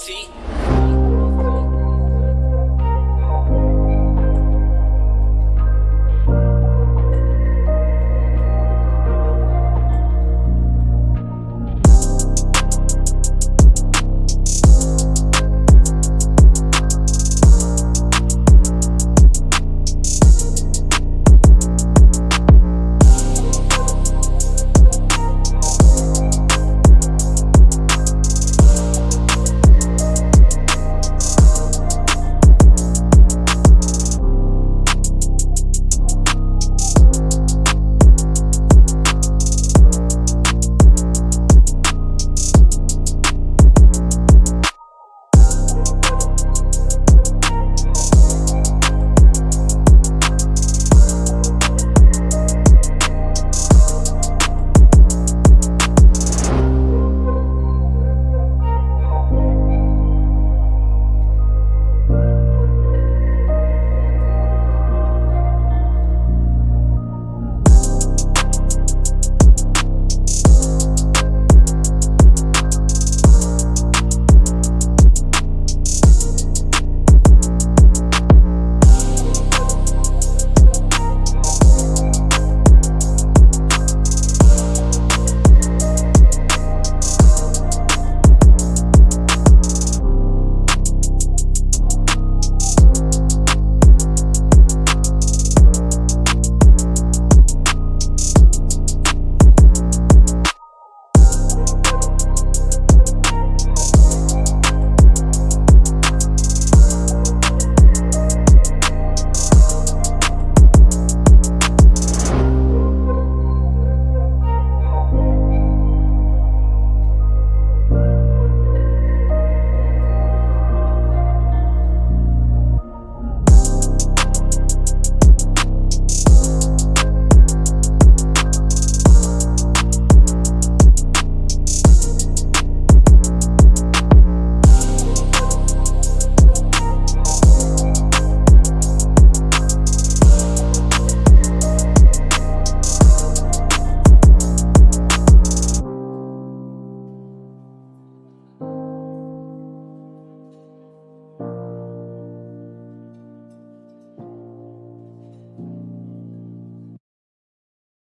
T.